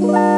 Bye.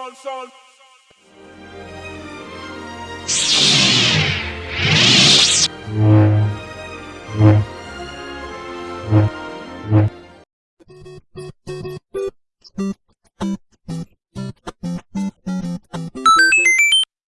Son, son.